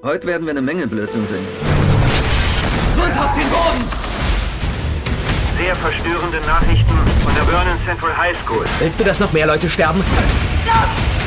Heute werden wir eine Menge Blödsinn sehen. Grund auf den Boden! Sehr verstörende Nachrichten von der Vernon Central High School. Willst du, dass noch mehr Leute sterben? Stop!